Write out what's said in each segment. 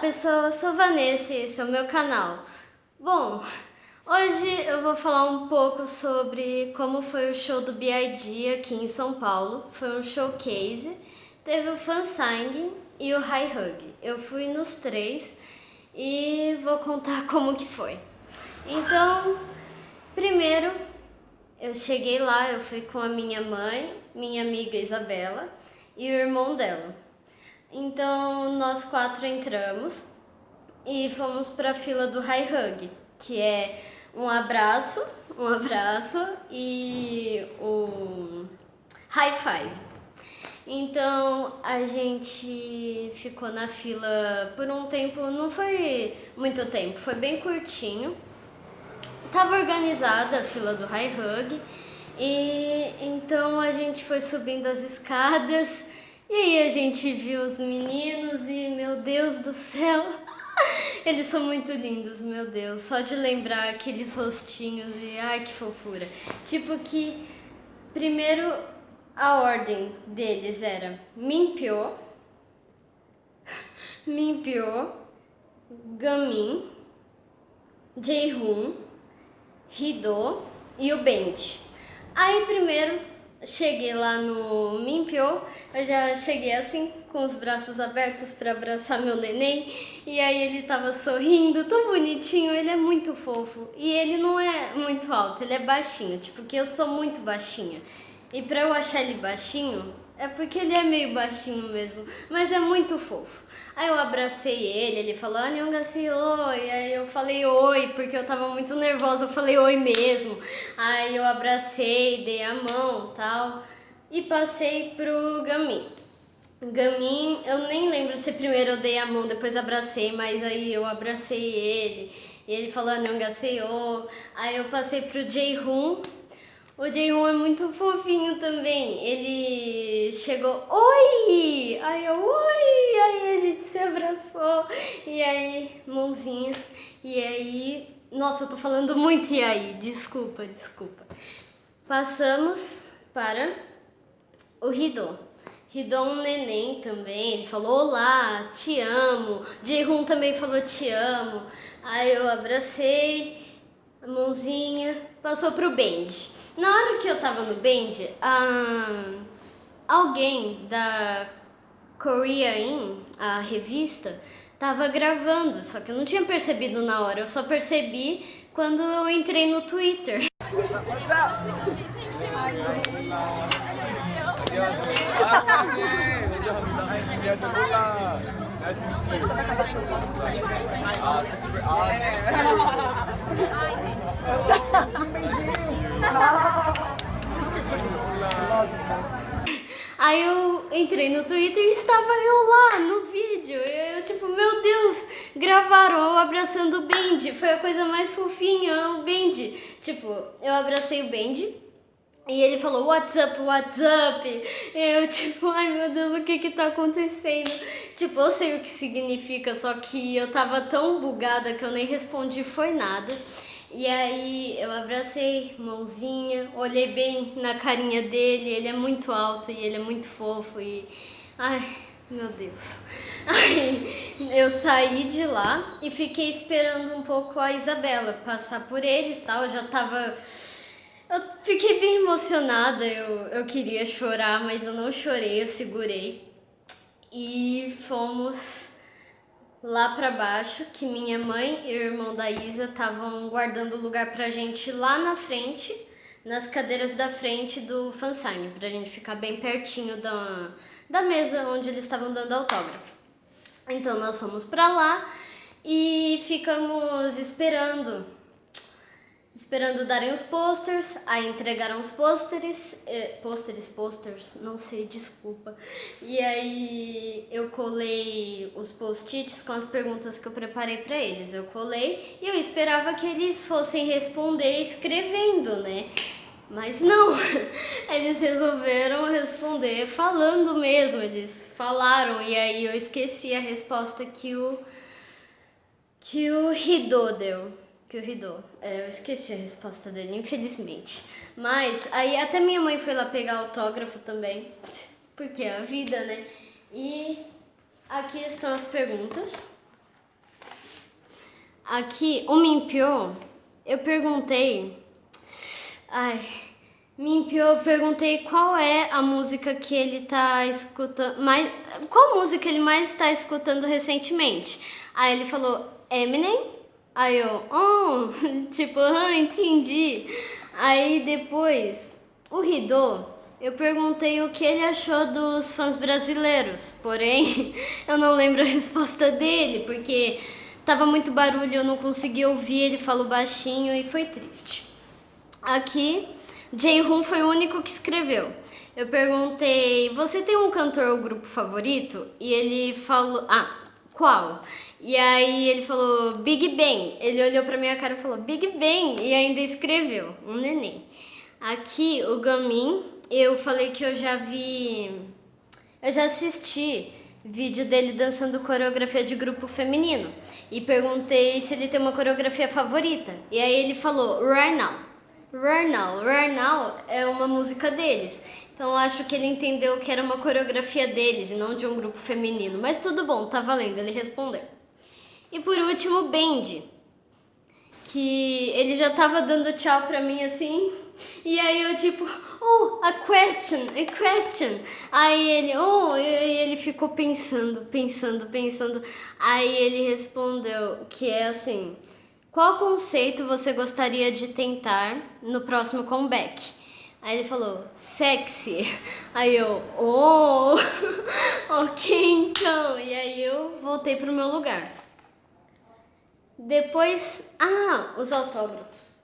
pessoal, eu sou Vanessa e esse é o meu canal. Bom, hoje eu vou falar um pouco sobre como foi o show do B.I.G. aqui em São Paulo. Foi um showcase, teve o fansign e o high hug. Eu fui nos três e vou contar como que foi. Então, primeiro eu cheguei lá, eu fui com a minha mãe, minha amiga Isabela e o irmão dela. Então nós quatro entramos e fomos para a fila do High Hug, que é um abraço, um abraço e o High Five. Então a gente ficou na fila por um tempo, não foi muito tempo, foi bem curtinho. Tava organizada a fila do High Hug e então a gente foi subindo as escadas gente viu os meninos e, meu Deus do céu, eles são muito lindos, meu Deus. Só de lembrar aqueles rostinhos e ai que fofura. Tipo que, primeiro, a ordem deles era Mimpyo, Mimpyo, Gamin, Jaehoon, Hido e o Benji. Aí primeiro cheguei lá no Mimpio, eu já cheguei assim, com os braços abertos para abraçar meu neném, e aí ele tava sorrindo, tão bonitinho, ele é muito fofo, e ele não é muito alto, ele é baixinho, tipo, que eu sou muito baixinha, e pra eu achar ele baixinho, é porque ele é meio baixinho mesmo, mas é muito fofo. Aí eu abracei ele, ele falou, Aniongassi, oi. Aí eu falei oi, porque eu tava muito nervosa, eu falei oi mesmo. Aí eu abracei, dei a mão tal, e passei pro Gamin. Gamin, eu nem lembro se primeiro eu dei a mão, depois abracei, mas aí eu abracei ele. E ele falou Aniongassi, oi. Aí eu passei pro Jae-hoon, o Jaehoon é muito fofinho também. Ele chegou, oi! Aí eu, oi! Aí a gente se abraçou. E aí, mãozinha. E aí, nossa, eu tô falando muito e aí. Desculpa, desculpa. Passamos para o Ridon. Ridon neném também, ele falou olá, te amo. Jaehoon também falou te amo. Aí eu abracei, a mãozinha, passou pro Benji. Na hora que eu tava no band, alguém da Korea In, a revista, tava gravando, só que eu não tinha percebido na hora, eu só percebi quando eu entrei no Twitter. Aí eu entrei no Twitter e estava eu lá no vídeo. Eu, tipo, meu Deus, gravaram abraçando o Bendy. Foi a coisa mais fofinha, o Bendy. Tipo, eu abracei o Bendy. E ele falou, what's up, what's up? E eu, tipo, ai meu Deus, o que que tá acontecendo? Tipo, eu sei o que significa, só que eu tava tão bugada que eu nem respondi foi nada. E aí eu abracei, mãozinha, olhei bem na carinha dele, ele é muito alto e ele é muito fofo e... Ai, meu Deus. Aí eu saí de lá e fiquei esperando um pouco a Isabela passar por eles, tal, eu já tava... Eu fiquei bem emocionada, eu, eu queria chorar, mas eu não chorei, eu segurei. E fomos lá para baixo, que minha mãe e o irmão da Isa estavam guardando lugar pra gente lá na frente, nas cadeiras da frente do fansign, pra gente ficar bem pertinho da, da mesa onde eles estavam dando autógrafo. Então nós fomos pra lá e ficamos esperando esperando darem os posters, aí entregaram os posters, eh, posters, posters, não sei, desculpa. E aí eu colei os post-its com as perguntas que eu preparei para eles. Eu colei e eu esperava que eles fossem responder escrevendo, né? Mas não, eles resolveram responder falando mesmo, eles falaram e aí eu esqueci a resposta que o que o Rido deu que o Ridô. É, eu esqueci a resposta dele, infelizmente. Mas aí até minha mãe foi lá pegar autógrafo também, porque é a vida, né? E aqui estão as perguntas. aqui, o Mimpio, eu perguntei. Ai, Mimpio, eu perguntei qual é a música que ele tá escutando. Mais, qual música ele mais está escutando recentemente? Aí ele falou Eminem. Aí eu, oh, tipo, ah, entendi. Aí depois, o Ridô, eu perguntei o que ele achou dos fãs brasileiros. Porém, eu não lembro a resposta dele, porque tava muito barulho, eu não consegui ouvir, ele falou baixinho e foi triste. Aqui, Jae-hoon foi o único que escreveu. Eu perguntei, você tem um cantor ou grupo favorito? E ele falou, ah, qual? E aí ele falou Big Bang. Ele olhou pra minha cara e falou Big Bang e ainda escreveu um neném. Aqui o Gamin, eu falei que eu já vi, eu já assisti vídeo dele dançando coreografia de grupo feminino e perguntei se ele tem uma coreografia favorita. E aí ele falou Right Now. Right Now, Right Now é uma música deles. Então acho que ele entendeu que era uma coreografia deles e não de um grupo feminino. Mas tudo bom, tá valendo, ele respondeu. E por último, Bendy, que ele já tava dando tchau pra mim assim, e aí eu tipo, oh, a question, a question. Aí ele, oh, e ele ficou pensando, pensando, pensando. Aí ele respondeu que é assim, qual conceito você gostaria de tentar no próximo comeback? Aí ele falou, sexy. Aí eu, oh, ok então. E aí eu voltei pro meu lugar. Depois, ah, os autógrafos.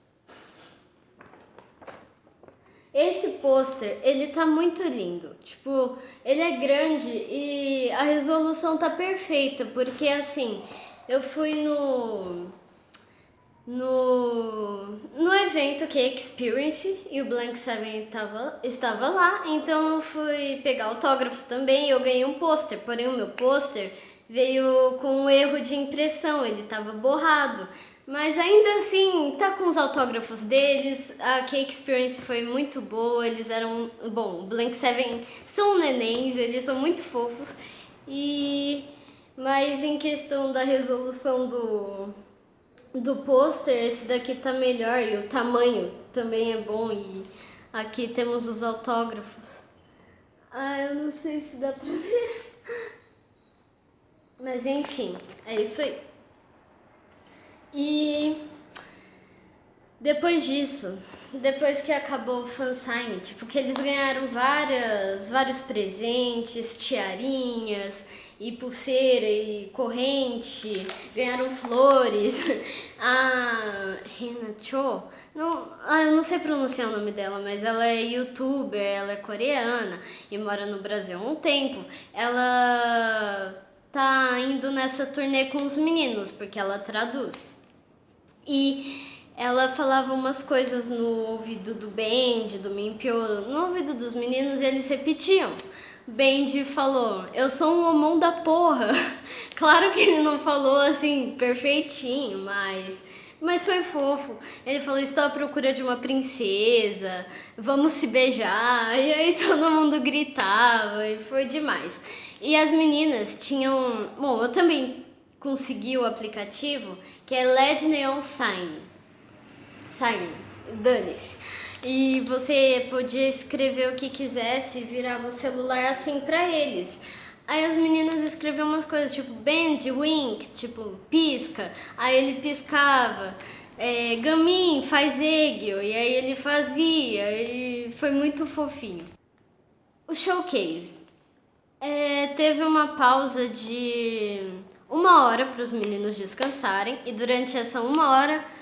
Esse pôster, ele tá muito lindo. Tipo, ele é grande e a resolução tá perfeita, porque assim, eu fui no no, no evento que é Experience e o Blank Seven tava, estava lá, então eu fui pegar autógrafo também e eu ganhei um pôster, porém o meu pôster veio com um erro de impressão, ele estava borrado. Mas ainda assim, tá com os autógrafos deles, a Cake Experience foi muito boa, eles eram... Bom, Blank Seven são nenéns, eles são muito fofos. E... Mas em questão da resolução do, do pôster, esse daqui tá melhor e o tamanho também é bom e aqui temos os autógrafos. Ah, eu não sei se dá pra ver. Mas enfim, é isso aí. E depois disso, depois que acabou o fansign, tipo, que eles ganharam várias, vários presentes, tiarinhas, e pulseira e corrente, ganharam flores. A Rena Cho, não, ah, eu não sei pronunciar o nome dela, mas ela é youtuber, ela é coreana e mora no Brasil há um tempo. Ela tá indo nessa turnê com os meninos, porque ela traduz. E ela falava umas coisas no ouvido do Bend, do Mimpio, no ouvido dos meninos e eles repetiam. Bendy falou, eu sou um homão da porra. Claro que ele não falou assim, perfeitinho, mas... Mas foi fofo. Ele falou, estou à procura de uma princesa, vamos se beijar. E aí todo mundo gritava e foi demais. E as meninas tinham... Bom, eu também consegui o aplicativo, que é LED Neon Sign. Sign, dane-se. E você podia escrever o que quisesse virava o celular assim pra eles. Aí as meninas escreviam umas coisas tipo bend, wink, tipo pisca. Aí ele piscava. É, Gamin, faz eggio. E aí ele fazia. E foi muito fofinho. O showcase. É, teve uma pausa de uma hora para os meninos descansarem. E durante essa uma hora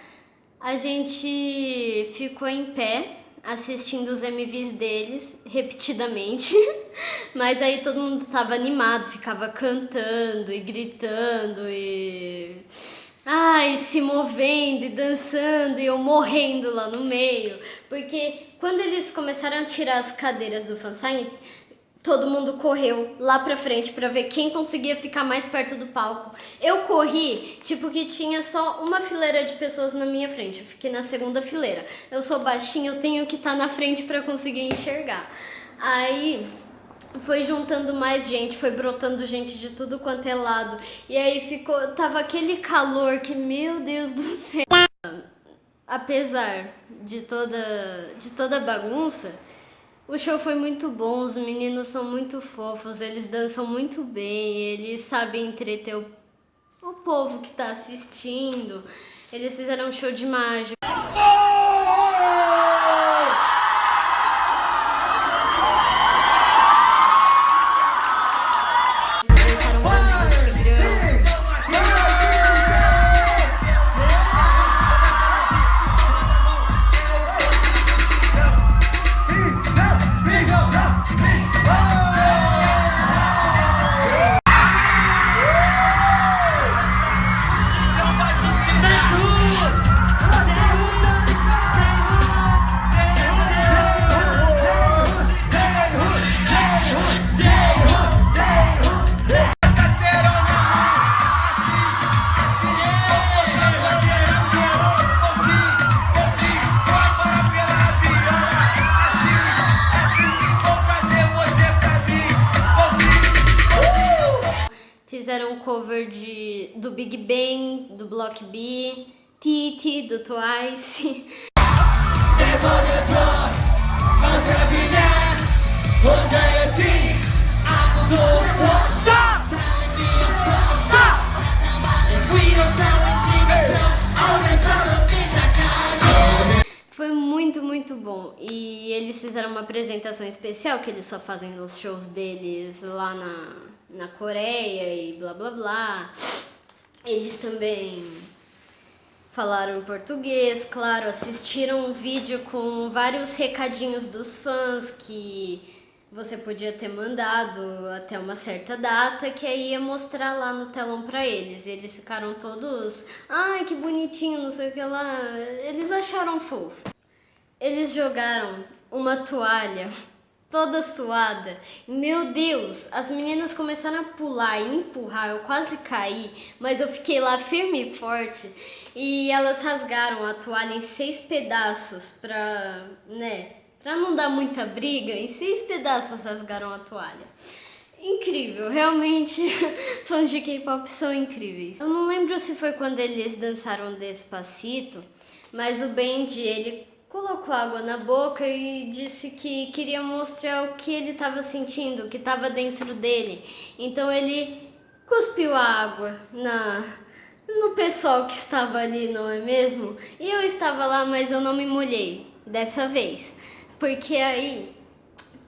a gente ficou em pé assistindo os MVs deles repetidamente, mas aí todo mundo tava animado, ficava cantando e gritando e ai, se movendo e dançando e eu morrendo lá no meio, porque quando eles começaram a tirar as cadeiras do fansign, Todo mundo correu lá pra frente pra ver quem conseguia ficar mais perto do palco. Eu corri, tipo que tinha só uma fileira de pessoas na minha frente. Eu fiquei na segunda fileira. Eu sou baixinha, eu tenho que estar tá na frente pra conseguir enxergar. Aí foi juntando mais gente, foi brotando gente de tudo quanto é lado. E aí ficou, tava aquele calor que, meu Deus do céu. Apesar de toda, de toda bagunça, o show foi muito bom, os meninos são muito fofos, eles dançam muito bem, eles sabem entreter o, o povo que está assistindo. Eles fizeram um show de mágica. Twice. Foi muito, muito bom. E eles fizeram uma apresentação especial que eles só fazem nos shows deles lá na, na Coreia e blá blá blá. Eles também falaram em português, claro, assistiram um vídeo com vários recadinhos dos fãs que você podia ter mandado até uma certa data, que aí ia mostrar lá no telão pra eles. E eles ficaram todos, ai que bonitinho, não sei o que lá. Eles acharam fofo. Eles jogaram uma toalha toda suada. Meu Deus, as meninas começaram a pular e empurrar, eu quase caí, mas eu fiquei lá firme e forte. E elas rasgaram a toalha em seis pedaços pra, né, pra não dar muita briga, em seis pedaços rasgaram a toalha. Incrível, realmente fãs de K-pop são incríveis. Eu não lembro se foi quando eles dançaram Despacito, mas o Bendy, ele colocou água na boca e disse que queria mostrar o que ele estava sentindo, o que estava dentro dele. Então ele cuspiu a água na no pessoal que estava ali, não é mesmo? E eu estava lá, mas eu não me molhei dessa vez. Porque aí,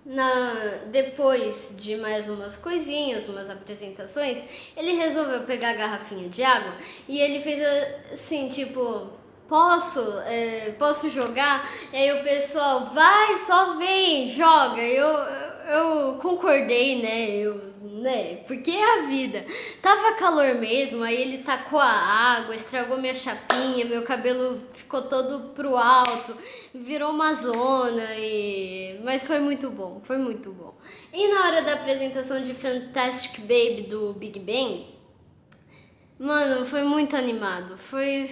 na, depois de mais umas coisinhas, umas apresentações, ele resolveu pegar a garrafinha de água e ele fez assim, tipo, posso, é, posso jogar? E aí o pessoal, vai, só vem, joga. Eu, eu concordei, né? Eu, né? Porque é a vida. Tava calor mesmo, aí ele tacou a água, estragou minha chapinha, meu cabelo ficou todo pro alto, virou uma zona, e... mas foi muito bom, foi muito bom. E na hora da apresentação de Fantastic Baby do Big Bang, mano, foi muito animado, foi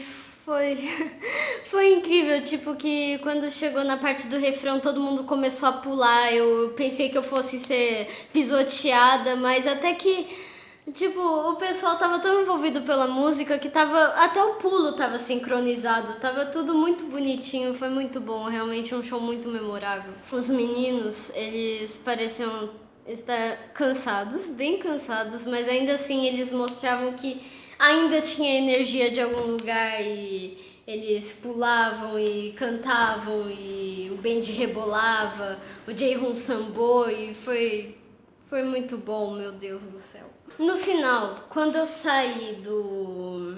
foi, foi incrível, tipo que quando chegou na parte do refrão todo mundo começou a pular, eu pensei que eu fosse ser pisoteada, mas até que, tipo, o pessoal tava tão envolvido pela música que tava, até o pulo tava sincronizado, tava tudo muito bonitinho, foi muito bom, realmente um show muito memorável. Os meninos, eles pareciam estar cansados, bem cansados, mas ainda assim eles mostravam que ainda tinha energia de algum lugar e eles pulavam e cantavam e o band rebolava, o Jae-hoon sambou e foi, foi muito bom, meu Deus do céu. No final, quando eu saí do,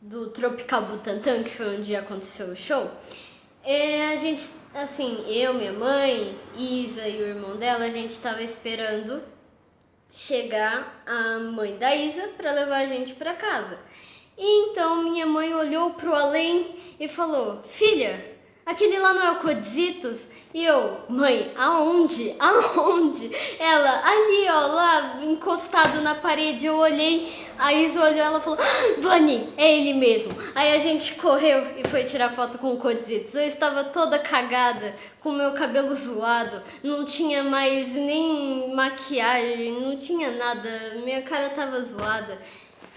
do Tropical Butantan, que foi onde aconteceu o show, é, a gente, assim, eu, minha mãe, Isa e o irmão dela, a gente estava esperando chegar a mãe da Isa para levar a gente para casa. E então minha mãe olhou pro além e falou: Filha, aquele lá não é o Codizitos? E eu, mãe, aonde? Aonde? Ela, ali, ó, lá, encostado na parede. Eu olhei, a Isa olhou, ela falou, ah, Vani, é ele mesmo. Aí a gente correu e foi tirar foto com o Codizitos. Eu estava toda cagada, com meu cabelo zoado, não tinha mais nem maquiagem, não tinha nada, minha cara tava zoada.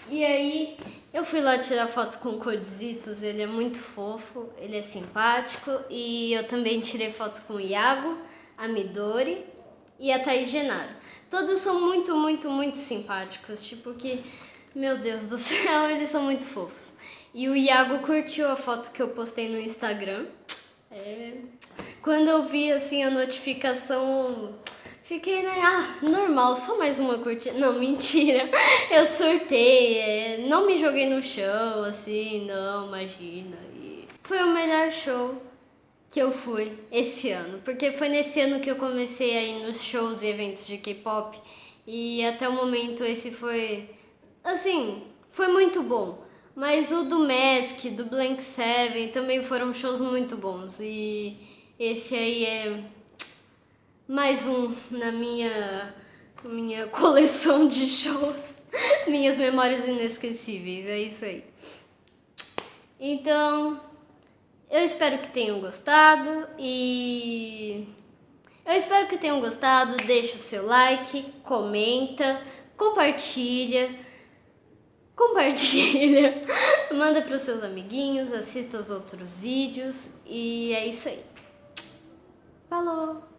E aí eu fui lá tirar foto com o Codizitos, ele é muito fofo, ele é simpático. E eu também tirei foto com o Iago, a Midori e a Thaís Genaro. Todos são muito, muito, muito simpáticos, tipo que, meu Deus do céu, eles são muito fofos. E o Iago curtiu a foto que eu postei no Instagram. É... Quando eu vi assim a notificação, fiquei, né? Ah, normal, só mais uma curtida. Não, mentira. Eu surtei, é... não me joguei no chão, assim, não, imagina. E... Foi o melhor show que eu fui esse ano, porque foi nesse ano que eu comecei a ir nos shows e eventos de K-pop. E até o momento esse foi, assim, foi muito bom. Mas o do Mask, do Blank Seven também foram shows muito bons. E esse aí é mais um na minha, minha coleção de shows. Minhas memórias inesquecíveis, é isso aí. Então, eu espero que tenham gostado e eu espero que tenham gostado. Deixa o seu like, comenta, compartilha compartilha, manda para os seus amiguinhos, assista os outros vídeos e é isso aí. Falou!